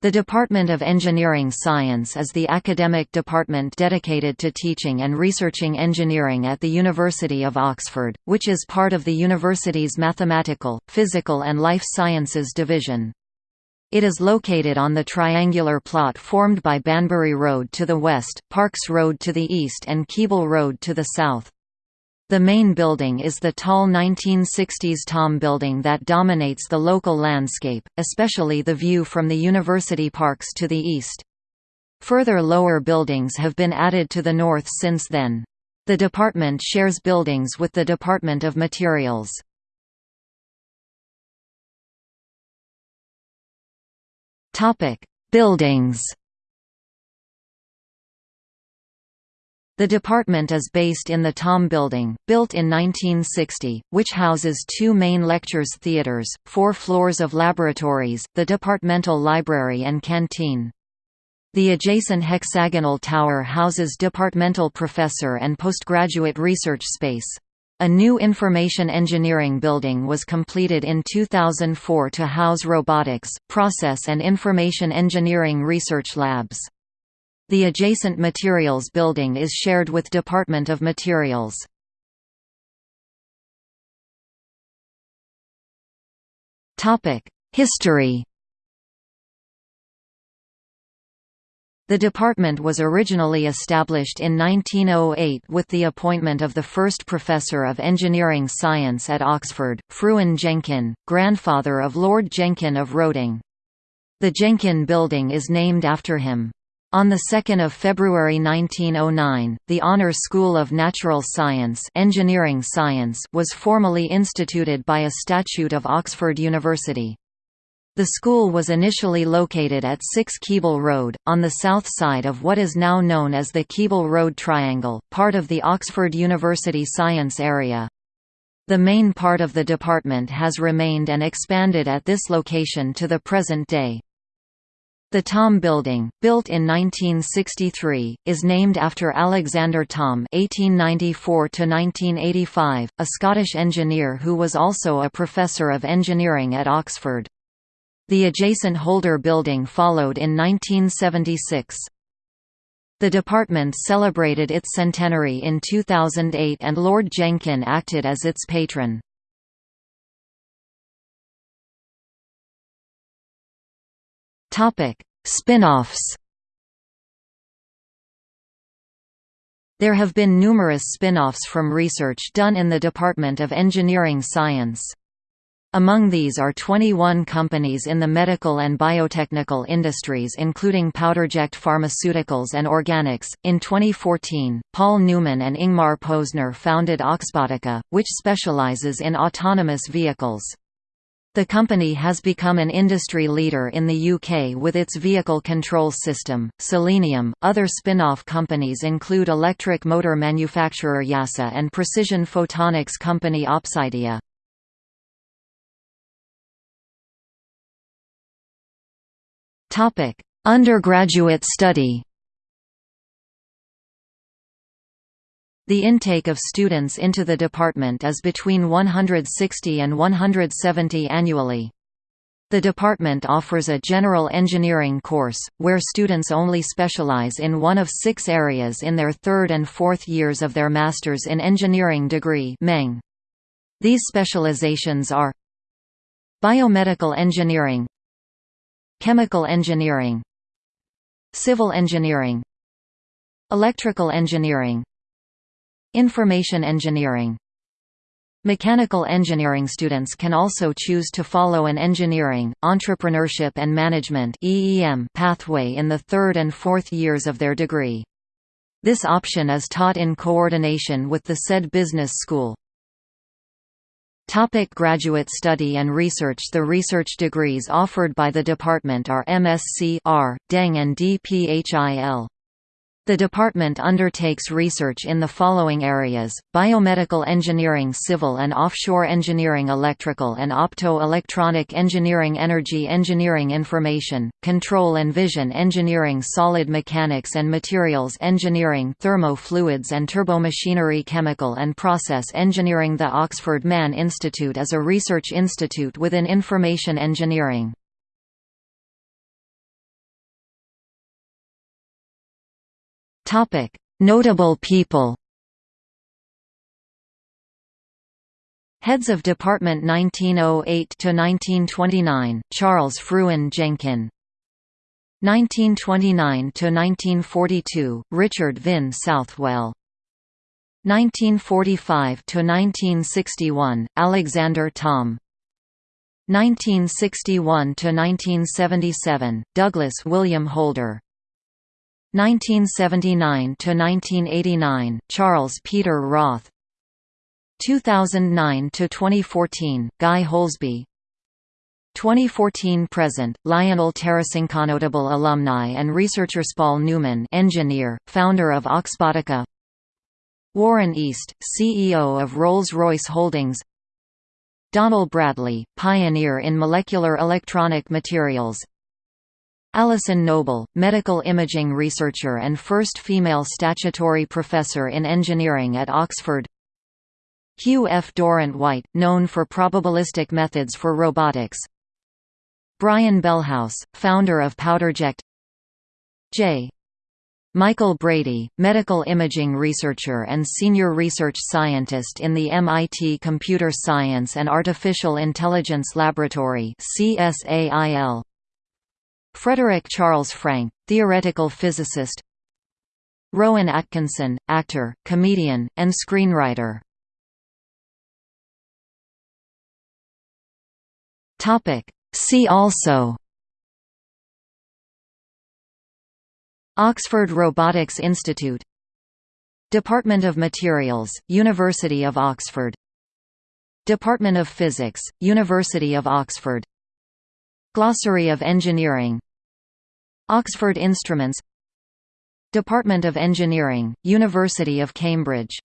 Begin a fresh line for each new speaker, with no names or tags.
The Department of Engineering Science is the academic department dedicated to teaching and researching engineering at the University of Oxford, which is part of the university's Mathematical, Physical and Life Sciences division. It is located on the triangular plot formed by Banbury Road to the west, Parks Road to the east and Keble Road to the south. The main building is the tall 1960s Thom building that dominates the local landscape, especially the view from the university parks to the east. Further lower buildings have been added to the north since then. The department shares buildings with the Department of Materials. Buildings The department is based in the Thom Building, built in 1960, which houses two main lectures theaters, four floors of laboratories, the departmental library and canteen. The adjacent hexagonal tower houses departmental professor and postgraduate research space. A new information engineering building was completed in 2004 to house robotics, process and information engineering research labs. The adjacent materials building is shared with Department of Materials. History The department was originally established in 1908 with the appointment of the first professor of engineering science at Oxford, Frewen Jenkin, grandfather of Lord Jenkin of Roding. The Jenkin Building is named after him. On 2 February 1909, the Honour School of Natural Science, Engineering Science was formally instituted by a statute of Oxford University. The school was initially located at 6 Keble Road, on the south side of what is now known as the Keble Road Triangle, part of the Oxford University Science Area. The main part of the department has remained and expanded at this location to the present day. The Thom Building, built in 1963, is named after Alexander Thom (1894–1985), a Scottish engineer who was also a professor of engineering at Oxford. The adjacent Holder Building followed in 1976. The department celebrated its centenary in 2008 and Lord Jenkin acted as its patron. Topic: Spin-offs. There have been numerous spin-offs from research done in the Department of Engineering Science. Among these are 21 companies in the medical and biotechnical industries including Powderject Pharmaceuticals and OrganOx. In 2014, Paul Newman and Ingmar Posner founded Oxbotica, which specializes in autonomous vehicles. The company has become an industry leader in the UK with its vehicle control system, Selenium. Other spin off companies include electric motor manufacturer YASA and precision photonics company Opsydia. Undergraduate study The intake of students into the department is between 160 and 170 annually. The department offers a general engineering course, where students only specialize in one of six areas in their third and fourth years of their Masters in Engineering degree These specializations are Biomedical engineering Chemical engineering Civil engineering Electrical engineering Information engineering Mechanical engineering students can also choose to follow an engineering, entrepreneurship and management pathway in the third and fourth years of their degree. This option is taught in coordination with the Saïd business school. Topic graduate study and research The research degrees offered by the department are MSc R, Deng and DPHIL. The department undertakes research in the following areas, biomedical engineering civil and offshore engineering electrical and opto-electronic engineering energy engineering information, control and vision engineering solid mechanics and materials engineering thermo-fluids and turbomachinery chemical and process engineering The Oxford Man Institute is a research institute within information engineering. Notable people Heads of Department 1908 to 1929: Charles Frewen Jenkin 1929 to 1942: Richard Vynne Southwell. 1945 to 1961: Alexander Thom 1961–1977, Douglas William Holder 1979–1989, Charles Peter Wroth. 2009–2014, Guy Houlsby. 2014–present, Lionel Tarassenko Notable alumni and researcher Paul Newman engineer, founder of Oxbotica. Warren East, CEO of Rolls-Royce Holdings. Donal Bradley, pioneer in molecular electronic materials Alison Noble, medical imaging researcher and first female statutory professor in engineering at Oxford Hugh F. Durrant-Whyte, known for probabilistic methods for robotics Brian Bellhouse, founder of PowderJect J. Michael Brady, medical imaging researcher and senior research scientist in the MIT Computer Science and Artificial Intelligence Laboratory CSAIL. Frederick Charles Frank, theoretical physicist Rowan Atkinson, actor, comedian, and screenwriter. See also Oxford Robotics Institute Department of Materials, University of Oxford Department of Physics, University of Oxford Glossary of Engineering Oxford Instruments Department of Engineering, University of Cambridge